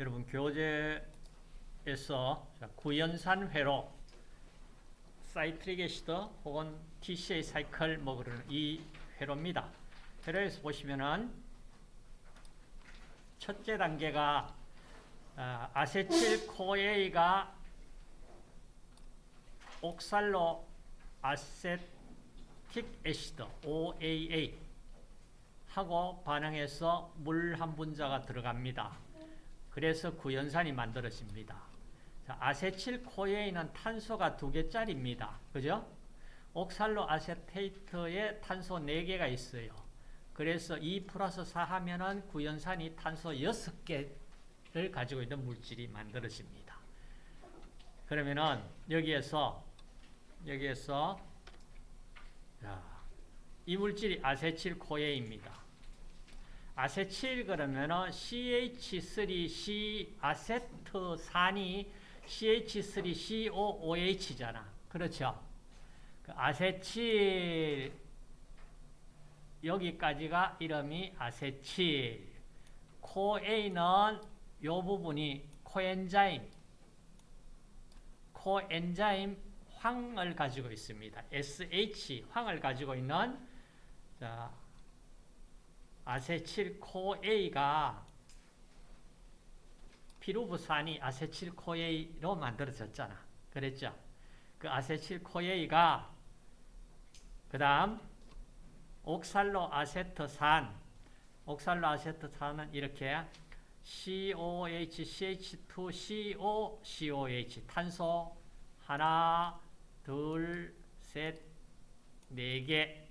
여러분 교재에서 자, 구연산 회로 citric acid 혹은 TCA cycle 뭐 그러는 이 회로입니다. 회로에서 보시면은 첫째 단계가 아, acetyl CoA가 oxaloacetic acid OAA 하고 반응해서 물 한 분자가 들어갑니다. 그래서 구연산이 만들어집니다. 자, 아세틸 코에이는 탄소가 두 개짜리입니다. 그죠? 옥살로 아세테이트에 탄소 4개가 있어요. 그래서 2 플러스 4 하면은 구연산이 탄소 6개를 가지고 있는 물질이 만들어집니다. 그러면은 여기에서 여기에서 자, 이 물질이 아세틸 코에입니다. 아세틸 그러면은 CH3C 아세트산이 CH3COOH잖아. 그렇죠? 그 아세틸 여기까지가 이름이 아세틸. 코에는 요 부분이 코엔자임 코엔자임 황을 가지고 있습니다. SH 황을 가지고 있는 자, 아세틸코A가 피루브산이 아세틸코A로 만들어졌잖아. 그랬죠? 그 아세틸코A가 그 다음 옥살로 아세트산 옥살로 아세트산은 이렇게 COH, CH2, CO, COH 탄소 하나, 둘, 셋, 네 개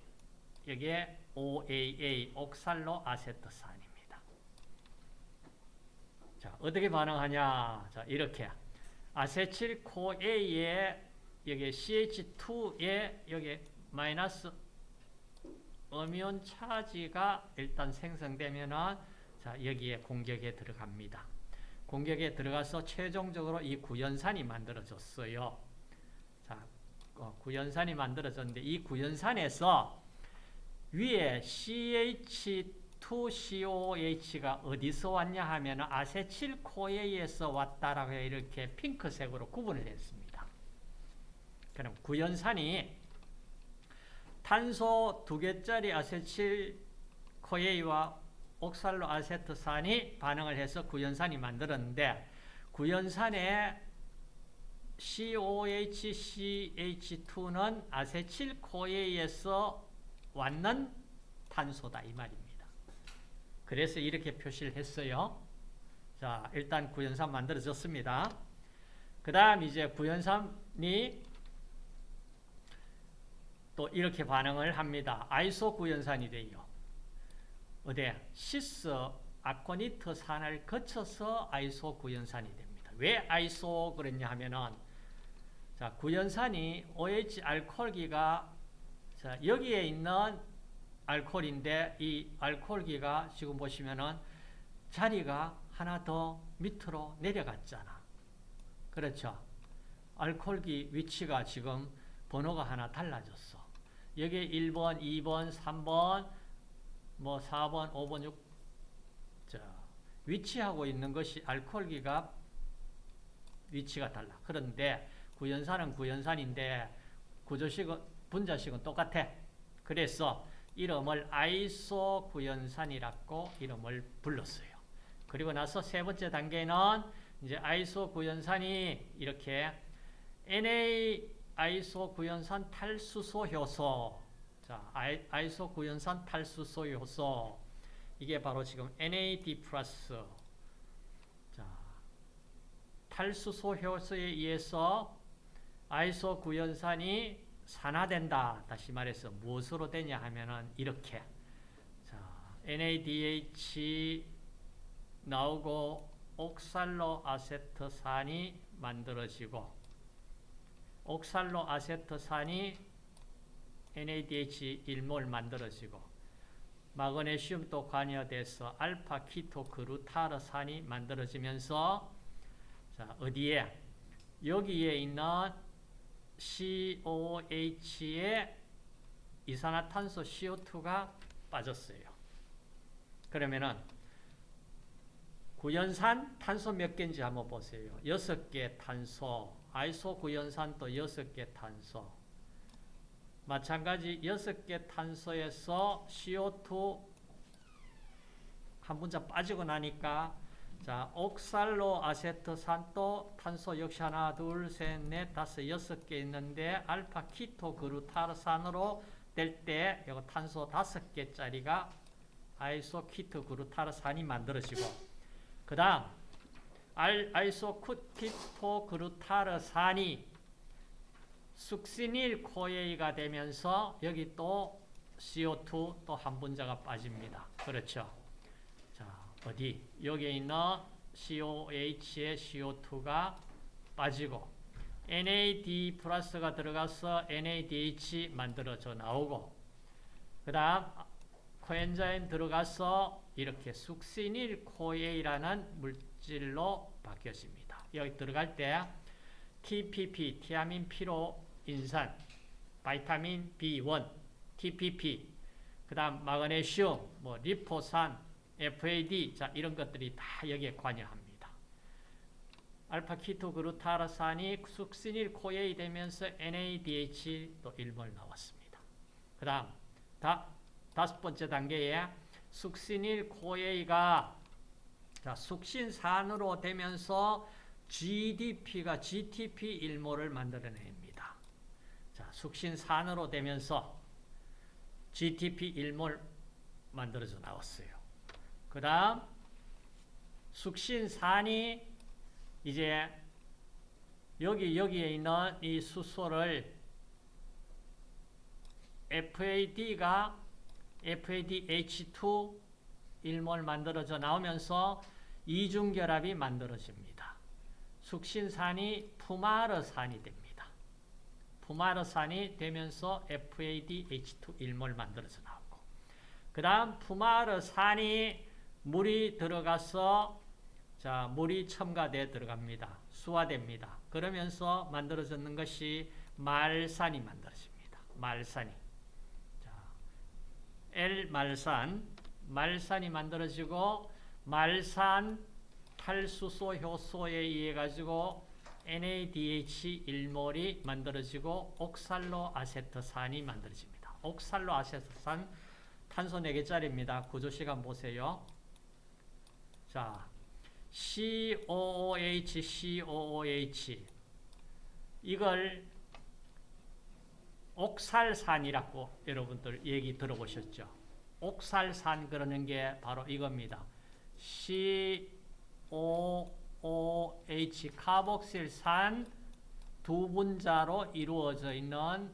여기에 OAA 옥살로 아세트산입니다. 자, 어떻게 반응하냐? 자, 이렇게 아세틸 코A에 여기 CH2에 여기 마이너스 어미온 차지가 일단 생성되면은 자, 여기에 공격에 들어갑니다. 공격에 들어가서 최종적으로 이 구연산이 만들어졌어요. 자, 어, 구연산이 만들어졌는데 이 구연산에서 위에 CH2COH가 어디서 왔냐 하면 아세틸코에에서 왔다라고 이렇게 핑크색으로 구분을 했습니다. 그럼 구연산이 탄소 두 개짜리 아세틸코에와 옥살로 아세트산이 반응을 해서 구연산이 만들었는데 구연산에 COHCH2는 아세틸코에에서 왔는 탄소다 이 말입니다. 그래서 이렇게 표시를 했어요. 자, 일단 구연산 만들어졌습니다. 그 다음 이제 구연산이 또 이렇게 반응을 합니다. 아이소 구연산이 돼요. 어디 시스 아코니트 산을 거쳐서 아이소 구연산이 됩니다. 왜 아이소 그랬냐 하면은 자, 구연산이 OH 알코올기가 자, 여기에 있는 알코올인데 이 알코올기가 지금 보시면은 자리가 하나 더 밑으로 내려갔잖아. 그렇죠? 알코올기 위치가 지금 번호가 하나 달라졌어. 여기 1번, 2번, 3번, 뭐 4번, 5번, 6 자, 위치하고 있는 것이 알코올기가 위치가 달라. 그런데 구연산은 구연산인데 구조식은 분자식은 똑같아. 그래서 이름을 아이소 구연산이라고 이름을 불렀어요. 그리고 나서 세 번째 단계는 이제 아이소 구연산이 이렇게 Na 아이소 구연산 탈수소 효소 자, 아이소 구연산 탈수소 효소 이게 바로 지금 NAD 자, 탈수소 효소에 의해서 아이소 구연산이 산화된다. 다시 말해서 무엇으로 되냐 하면은 이렇게 자, NADH 나오고 옥살로 아세트산이 만들어지고 옥살로 아세트산이 NADH 1몰 만들어지고 마그네슘도 관여돼서 알파 키토 그루타르산이 만들어지면서 자, 어디에 여기에 있는 COH에 이산화탄소 CO2가 빠졌어요. 그러면은 구연산 탄소 몇 개인지 한번 보세요. 여섯 개 탄소, 아이소 구연산도 여섯 개 탄소. 마찬가지 여섯 개 탄소에서 CO2 한 분자 빠지고 나니까 자, 옥살로 아세트산도 탄소 역시 하나, 둘, 셋, 넷, 다섯, 여섯 개 있는데 알파 키토 글루타르산으로 될 때 이거 탄소 다섯 개짜리가 아이소 키토 글루타르산이 만들어지고 그 다음 아이소 키토 글루타르산이 succinyl CoA가 되면서 여기 또 CO2 또 한 분자가 빠집니다. 그렇죠? 자, 어디? 여기에 있는 COH의 CO2가 빠지고 NAD plus가 들어가서 NADH 만들어져 나오고 그 다음 코엔자임 들어가서 이렇게 succinyl CoA라는 물질로 바뀌어집니다. 여기 들어갈 때 TPP, 티아민 피로 인산, vitamin B1, TPP, 그 다음 마그네슘, 뭐 리포산, FAD, 자 이런 것들이 다 여기에 관여합니다. 알파 키토 글루타르산이 succinyl CoA 되면서 NADH 또 1몰 나왔습니다. 그 다음 다, 다섯 번째 단계에 succinyl CoA가 자, 숙신산으로 되면서 GDP가 GTP 일몰을 만들어냅니다. 자, 숙신산으로 되면서 GTP 일몰 만들어져 나왔어요. 그 다음 숙신산이 이제 여기 여기에 있는 이 수소를 FAD가 FADH2 일몰 만들어져 나오면서 이중결합이 만들어집니다. 숙신산이 푸마르산이 됩니다. 푸마르산이 되면서 FADH2 일몰 만들어져 나오고 그 다음 푸마르산이 물이 들어가서 자 물이 첨가돼 들어갑니다. 수화됩니다. 그러면서 만들어졌는 것이 말산이 만들어집니다. 말산이 자, L말산 말산이 만들어지고 말산 탈수소 효소에 의해 가지고 NADH 일몰이 만들어지고 옥살로 아세트산이 만들어집니다. 옥살로 아세트산 탄소 4개짜리입니다. 구조 시간 보세요. 자, COOH, COOH 이걸 옥살산이라고 여러분들 얘기 들어보셨죠? 옥살산 그러는 게 바로 이겁니다. COOH 카복실산 두 분자로 이루어져 있는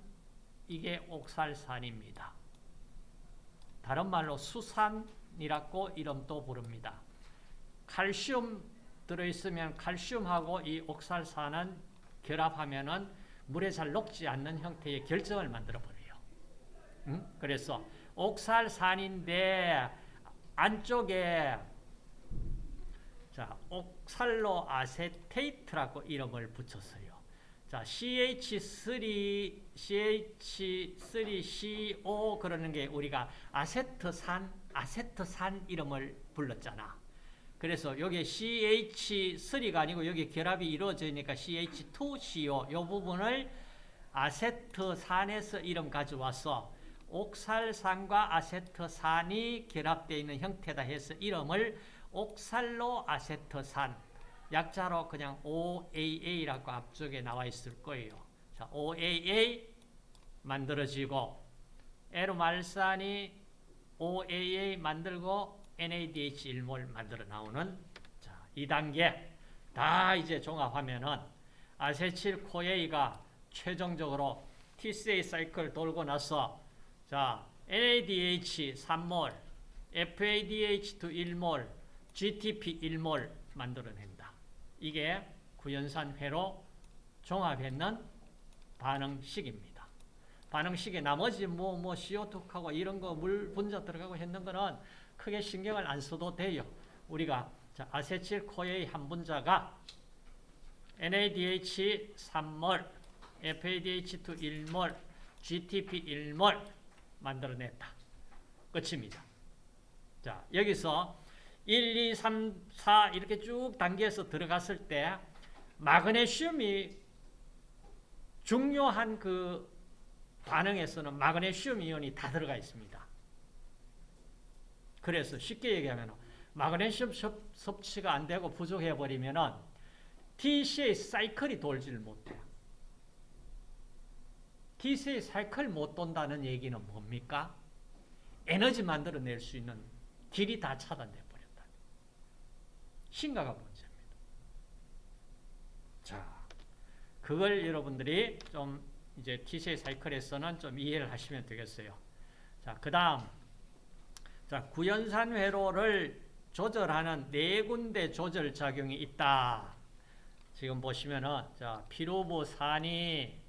이게 옥살산입니다. 다른 말로 수산이라고 이름도 부릅니다. 칼슘 들어있으면 칼슘하고 이 옥살산은 결합하면은 물에 잘 녹지 않는 형태의 결정을 만들어 버려요. 응? 그래서 옥살산인데 안쪽에 자, 옥살로 아세테이트라고 이름을 붙였어요. 자, CH3 CH3CO 그러는 게 우리가 아세트산 아세트산 이름을 불렀잖아. 그래서 여기 CH3가 아니고 여기 결합이 이루어지니까 CH2CO 이 부분을 아세트산에서 이름 가져와서 옥살산과 아세트산이 결합되어 있는 형태다 해서 이름을 옥살로 아세트산 약자로 그냥 OAA라고 앞쪽에 나와 있을 거예요. 자, OAA 만들어지고 에로말산이 OAA 만들고 NADH 일몰 만들어 나오는 자, 2단계 다 이제 종합하면은 아세틸 코에이가 최종적으로 TCA 사이클 돌고 나서 자, NADH 3몰, FADH2 1몰, GTP 1몰 만들어낸다. 이게 구연산 회로 종합했는 반응식입니다. 반응식에 나머지 뭐, 뭐, CO2하고 이런 거 물 분자 들어가고 했는 거는 크게 신경을 안 써도 돼요. 우리가 자, 아세틸 코에이 한 분자가 NADH 3몰, FADH2 1몰, GTP 1몰 만들어냈다. 끝입니다. 자, 여기서 1, 2, 3, 4 이렇게 쭉 단계에서 들어갔을 때 마그네슘이 중요한 그 반응에서는 마그네슘 이온이 다 들어가 있습니다. 그래서 쉽게 얘기하면 마그네슘 섭취가 안 되고 부족해 버리면은 TCA 사이클이 돌지를 못해요. TCA 사이클 못 돈다는 얘기는 뭡니까? 에너지 만들어낼 수 있는 길이 다 차단돼 버렸다. 심각한 문제입니다. 자, 그걸 여러분들이 좀 이제 TCA 사이클에서는 좀 이해를 하시면 되겠어요. 자, 그 다음. 자, 구연산 회로를 조절하는 네 군데 조절 작용이 있다. 지금 보시면은, 자, 피로부산이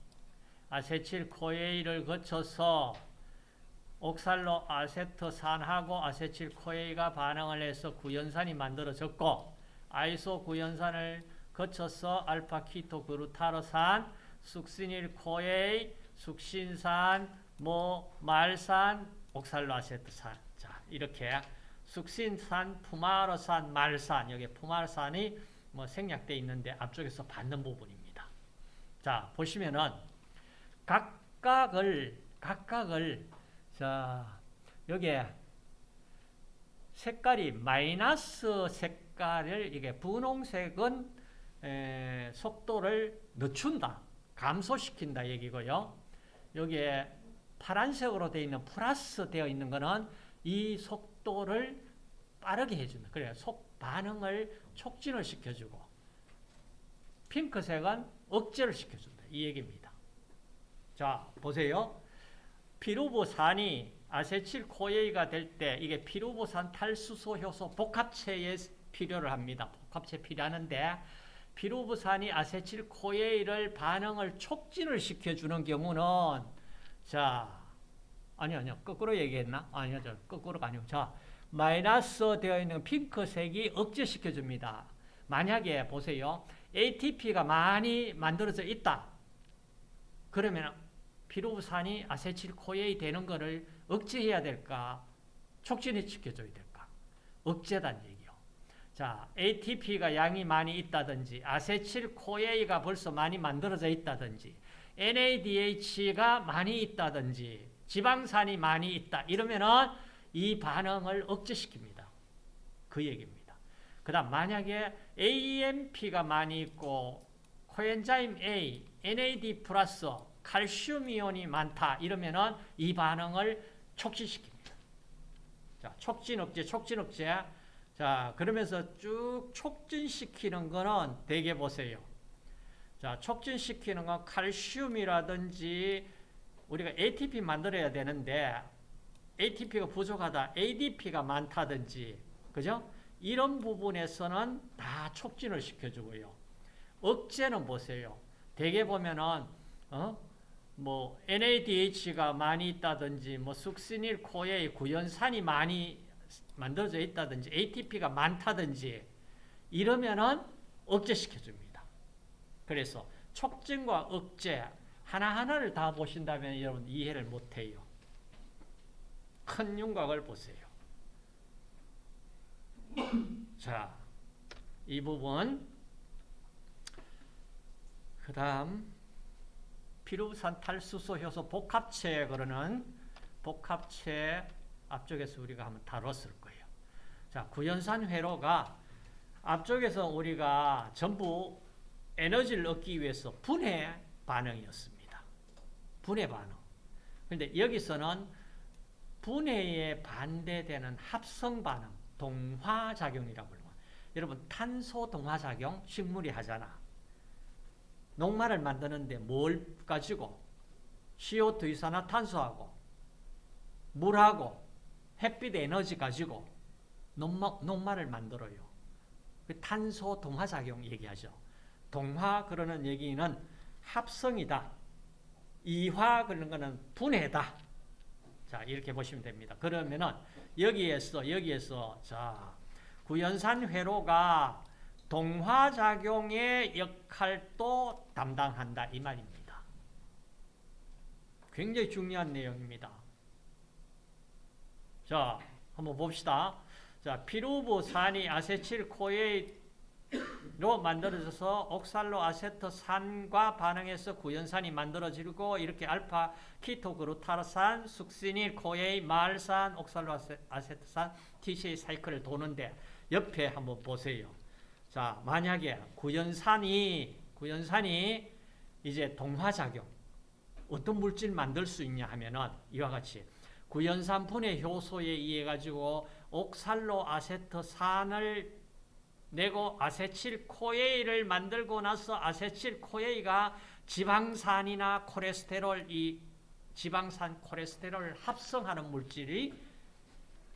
아세틸 코에이를 거쳐서 옥살로 아세트산하고 아세틸 코에이가 반응을 해서 구연산이 만들어졌고, 아이소 구연산을 거쳐서 알파 키토 그루타르산, 숙신일 코에이, 숙신산, 뭐 말산, 옥살로 아세트산. 자, 이렇게 숙신산, 푸마르산, 말산, 여기 푸마르산이 뭐 생략되어 있는데 앞쪽에서 받는 부분입니다. 자, 보시면은 각각을 각각을 자, 여기에 색깔이 마이너스 색깔을 이게 분홍색은 에, 속도를 늦춘다. 감소시킨다 얘기고요. 여기에 파란색으로 되어 있는 플러스 되어 있는 거는 이 속도를 빠르게 해준다. 그래요. 속 반응을 촉진을 시켜주고 핑크색은 억제를 시켜준다. 이 얘기입니다. 자, 보세요. 피루부산이 아세틸코에이가 될 때 이게 피루부산 탈수소 효소 복합체에 필요를 합니다. 복합체 필요하는데 피루부산이 아세틸코에이를 반응을 촉진을 시켜주는 경우는 자 아니요 아니요 거꾸로 얘기했나? 아니요 저 거꾸로가 아니고 자 마이너스 되어 있는 핑크색이 억제시켜줍니다. 만약에 보세요. ATP가 많이 만들어져 있다. 그러면 피루부산이 아세틸코에이 되는 거를 억제해야 될까? 촉진이 시켜줘야 될까? 억제단 얘기요. 자, ATP가 양이 많이 있다든지 아세틸코에이가 벌써 많이 만들어져 있다든지 NADH가 많이 있다든지 지방산이 많이 있다. 이러면은 이 반응을 억제시킵니다. 그 얘기입니다. 그 다음 만약에 AMP가 많이 있고 코엔자임 A, NAD 플러스 칼슘 이온이 많다. 이러면은 이 반응을 촉진시킵니다. 자, 촉진 억제, 촉진 억제. 자, 그러면서 쭉 촉진시키는 거는 대개 보세요. 자, 촉진시키는 건 칼슘이라든지 우리가 ATP 만들어야 되는데 ATP가 부족하다, ADP가 많다든지, 그죠? 이런 부분에서는 다 촉진을 시켜주고요. 억제는 보세요. 대개 보면은, 어? 뭐, NADH가 많이 있다든지, 뭐, 숙시닐 코에 구연산이 많이 만들어져 있다든지, ATP가 많다든지, 이러면은 억제시켜줍니다. 그래서 촉진과 억제, 하나하나를 다 보신다면 여러분 이해를 못해요. 큰 윤곽을 보세요. 자, 이 부분 그 다음 피루산 탈수소 효소 복합체에 그러는 복합체 앞쪽에서 우리가 한번 다뤘을 거예요. 자, 구연산 회로가 앞쪽에서 우리가 전부 에너지를 얻기 위해서 분해 반응이었습니다. 분해 반응. 그런데 여기서는 분해에 반대되는 합성 반응, 동화 작용이라고 불러요. 여러분 탄소 동화 작용 식물이 하잖아. 녹말을 만드는데 뭘 가지고 CO2 이산화탄소하고 물하고 햇빛 에너지 가지고 녹말을 만들어요. 그 탄소 동화 작용 얘기하죠. 동화 그러는 얘기는 합성이다. 이화 그런 거는 분해다. 자, 이렇게 보시면 됩니다. 그러면은 여기에서 여기에서 자, 구연산 회로가 동화 작용의 역할도 담당한다 이 말입니다. 굉장히 중요한 내용입니다. 자, 한번 봅시다. 자, 피루브산이 acetyl CoA로 만들어져서 옥살로 아세트산과 반응해서 구연산이 만들어지고 이렇게 알파 키토 글루타르산, succinyl CoA, 말산, 옥살로 아세, 아세트산, TCA 사이클을 도는데 옆에 한번 보세요. 자, 만약에 구연산이 구연산이 이제 동화작용 어떤 물질 만들 수 있냐 하면은 이와 같이 구연산 분해 효소에 의해 가지고 옥살로 아세트산을 내고 아세틸 코에이를 만들고 나서 아세틸 코에이가 지방산이나 콜레스테롤 이 지방산 콜레스테롤을 합성하는 물질이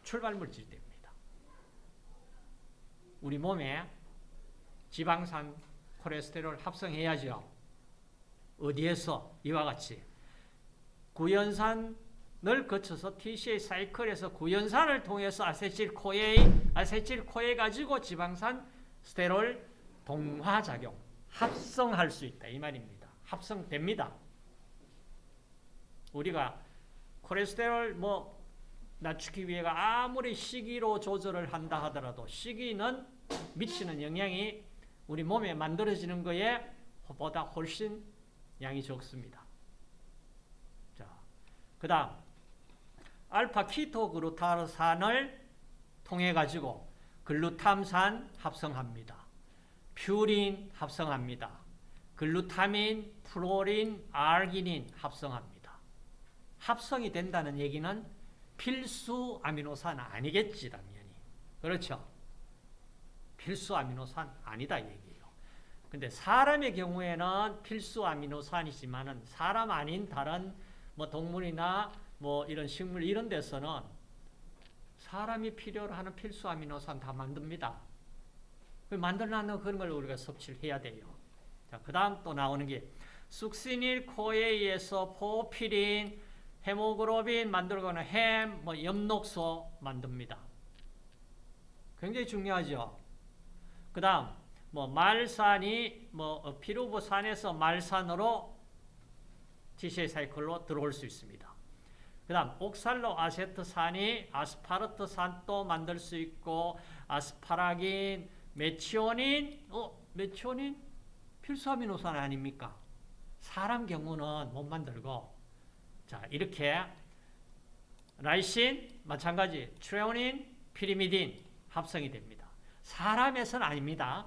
출발 물질이 됩니다. 우리 몸에 지방산 콜레스테롤 합성해야죠. 어디에서? 이와 같이 구연산 을 거쳐서 TCA 사이클에서 구연산을 통해서 acetyl CoA, acetyl CoA 가지고 지방산 스테롤 동화 작용, 합성할 수 있다. 이 말입니다. 합성됩니다. 우리가 콜레스테롤 뭐 낮추기 위해가 아무리 식이로 조절을 한다 하더라도 식이는 미치는 영향이 우리 몸에 만들어지는 거에 보다 훨씬 양이 적습니다. 자, 그 다음 알파 키토 그루타르산을 통해 가지고 글루탐산 합성합니다. 퓨린 합성합니다. 글루타민, 프로린, 아르기닌 합성합니다. 합성이 된다는 얘기는 필수 아미노산 아니겠지, 당연히. 그렇죠? 필수 아미노산 아니다 얘기예요. 근데 사람의 경우에는 필수 아미노산이지만은 사람 아닌 다른 뭐 동물이나 뭐 이런 식물 이런 데서는 사람이 필요로 하는 필수 아미노산 다 만듭니다. 만들어놓는 그런 걸 우리가 섭취를 해야 돼요. 자, 그 다음 또 나오는 게 숙시닐 코에이에서 포피린, 헤모글로빈 만들거나 햄, 뭐 엽록소 만듭니다. 굉장히 중요하죠. 그 다음, 뭐, 말산이, 뭐, 피루브산에서 말산으로 TCA 사이클로 들어올 수 있습니다. 그 다음, 옥살로 아세트산이 아스파르트산도 만들 수 있고, 아스파라긴, 메치오닌, 어, 메치오닌? 필수 아미노산 아닙니까? 사람 경우는 못 만들고, 자, 이렇게, 라이신, 마찬가지, 트레오닌, 피리미딘 합성이 됩니다. 사람에서는 아닙니다.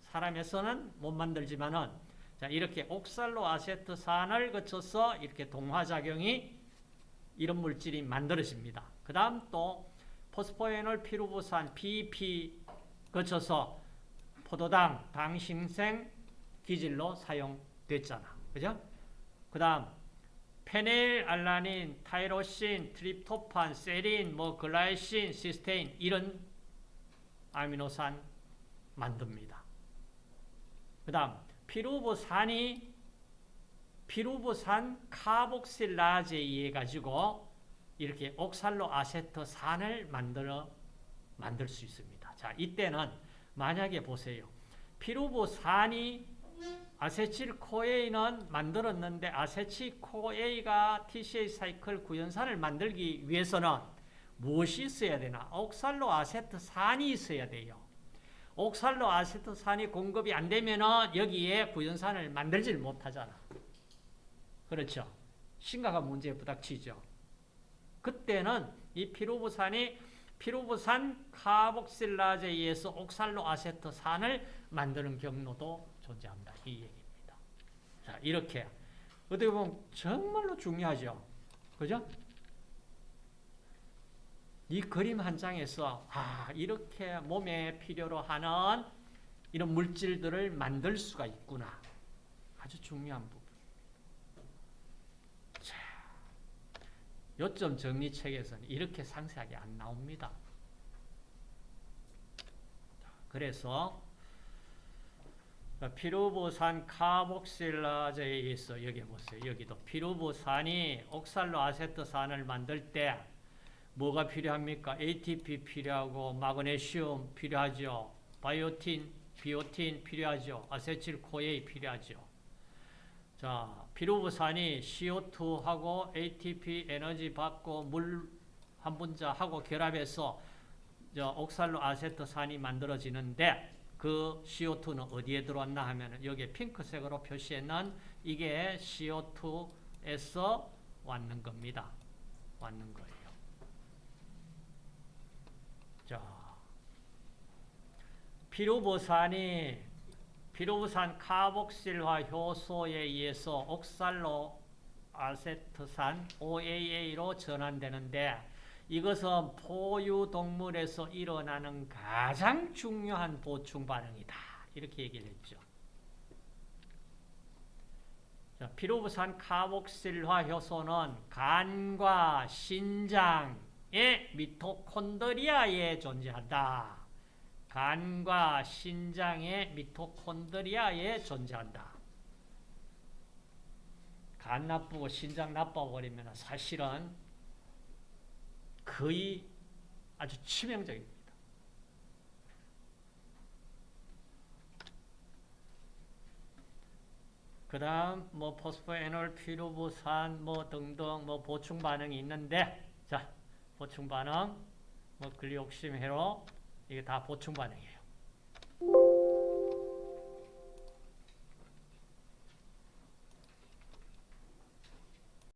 사람에서는 못 만들지만은 자 이렇게 옥살로 아세트산을 거쳐서 이렇게 동화작용이 이런 물질이 만들어집니다. 그 다음 또 포스포에놀 피루부산 PP 거쳐서 포도당, 당신생 기질로 사용됐잖아. 그죠? 그 다음 페닐, 알라닌, 타이로신, 트립토판, 세린, 뭐 글라이신, 시스테인 이런 아미노산 만듭니다. 그 다음 피루브산이 피루브산 카복실라제에 의해 가지고 이렇게 옥살로 아세트산을 만들어 만들 수 있습니다. 자, 이때는 만약에 보세요. 피루브산이 아세틸코에이는 만들었는데 아세틸코에이가 TCA 사이클 구연산을 만들기 위해서는 무엇이 있어야 되나? 옥살로 아세트산이 있어야 돼요. 옥살로 아세트산이 공급이 안 되면은 여기에 구연산을 만들질 못하잖아. 그렇죠? 심각한 문제에 부닥치죠. 그때는 이 피루브산이 피루브산 카복실라제에 의해서 옥살로 아세트산을 만드는 경로도 존재합니다. 이 얘기입니다. 자, 이렇게 어떻게 보면 정말로 중요하죠. 그죠? 이 그림 한 장에서 아, 이렇게 몸에 필요로 하는 이런 물질들을 만들 수가 있구나. 아주 중요한 부분. 자, 요점 정리 책에서는 이렇게 상세하게 안 나옵니다. 그래서 피루부산 카복실라제에 있어 여기 보세요. 여기도 피루부산이 옥살로 아세트산을 만들 때 뭐가 필요합니까? ATP 필요하고 마그네슘 필요하죠. 바이오틴, 비오틴 필요하죠. 아세틸코에이 필요하죠. 자, 피루부산이 CO2하고 ATP 에너지 받고 물 한 분자하고 결합해서 저 옥살로 아세트산이 만들어지는데 그 CO2는 어디에 들어왔나 하면 여기 핑크색으로 표시했는 이게 CO2에서 왔는 겁니다. 왔는 거예요. 자, 피루부산이 피루부산 카복실화 효소에 의해서 옥살로 아세트산 OAA로 전환되는데 이것은 포유동물에서 일어나는 가장 중요한 보충 반응이다. 이렇게 얘기를 했죠. 자, 피루부산 카복실화 효소는 간과 신장의 미토콘드리아에 존재한다. 간과 신장의 미토콘드리아에 존재한다. 간 나쁘고 신장 나빠버리면 사실은 거의 아주 치명적입니다. 그 다음 뭐 포스포에놀, 피루부산 뭐 등등 뭐 보충 반응이 있는데 자 보충 반응 뭐 글리옥심 회로 이게 다 보충 반응이에요.